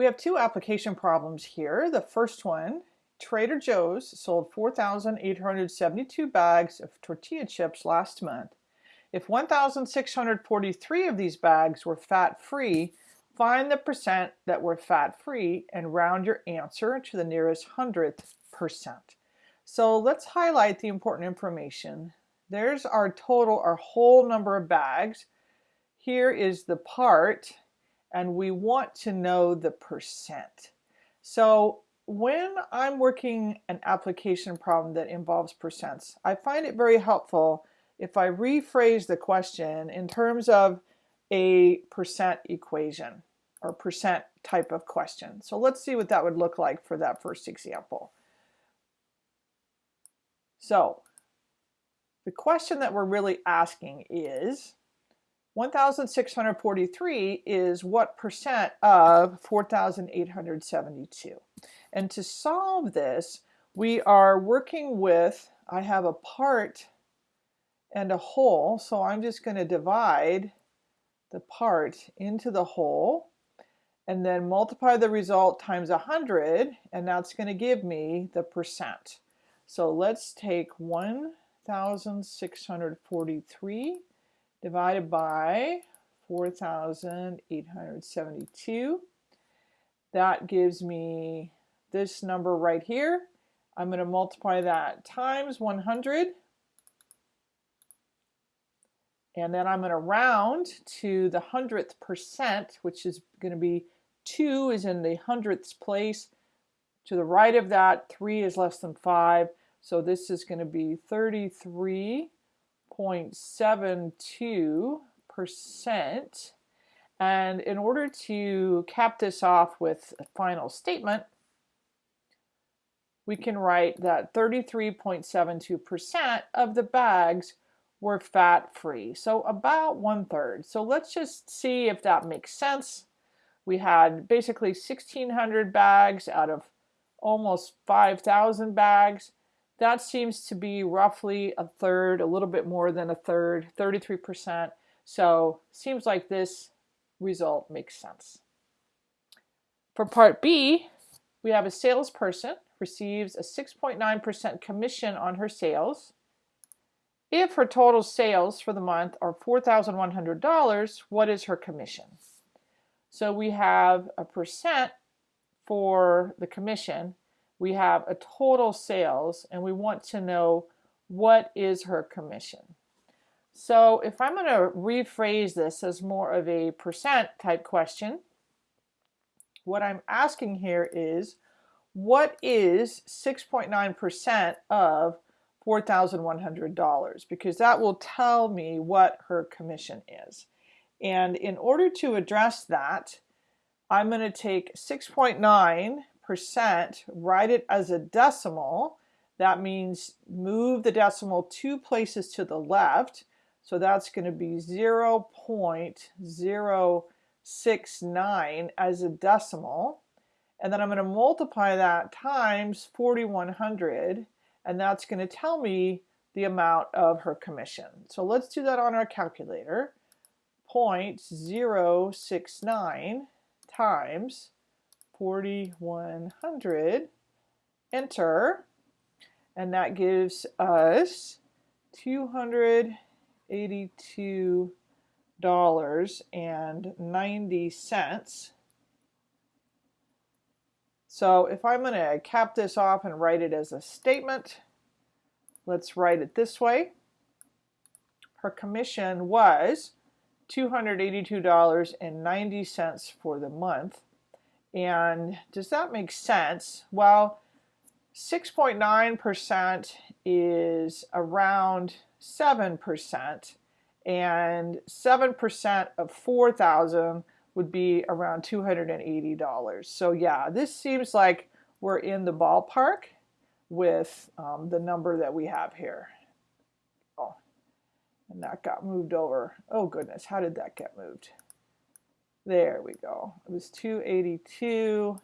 We have two application problems here. The first one, Trader Joe's sold 4,872 bags of tortilla chips last month. If 1,643 of these bags were fat-free, find the percent that were fat-free and round your answer to the nearest hundredth percent. So let's highlight the important information. There's our total, our whole number of bags. Here is the part and we want to know the percent. So when I'm working an application problem that involves percents, I find it very helpful if I rephrase the question in terms of a percent equation or percent type of question. So let's see what that would look like for that first example. So the question that we're really asking is, 1,643 is what percent of 4,872? And to solve this, we are working with, I have a part and a whole, so I'm just going to divide the part into the whole and then multiply the result times 100 and that's going to give me the percent. So let's take 1,643 divided by 4,872. That gives me this number right here. I'm going to multiply that times 100. And then I'm going to round to the hundredth percent, which is going to be 2 is in the hundredths place. To the right of that, 3 is less than 5. So this is going to be 33 0.72%. And in order to cap this off with a final statement, we can write that 33.72% of the bags were fat-free. So about one third. So let's just see if that makes sense. We had basically 1,600 bags out of almost 5,000 bags. That seems to be roughly a third, a little bit more than a third, 33%. So seems like this result makes sense. For part B, we have a salesperson receives a 6.9% commission on her sales. If her total sales for the month are $4,100, what is her commission? So we have a percent for the commission we have a total sales and we want to know what is her commission. So if I'm going to rephrase this as more of a percent type question, what I'm asking here is what is 6.9% of $4,100 because that will tell me what her commission is. And in order to address that, I'm going to take 6.9 percent, write it as a decimal. That means move the decimal two places to the left. So that's going to be 0 0.069 as a decimal. And then I'm going to multiply that times 4,100 and that's going to tell me the amount of her commission. So let's do that on our calculator. 0.069 times 4100, enter, and that gives us $282.90. So if I'm going to cap this off and write it as a statement, let's write it this way. Her commission was $282.90 for the month. And does that make sense? Well, 6.9% is around 7%, and 7% of 4,000 would be around $280. So yeah, this seems like we're in the ballpark with um, the number that we have here. Oh, and that got moved over. Oh goodness, how did that get moved? There we go. It was 282.90.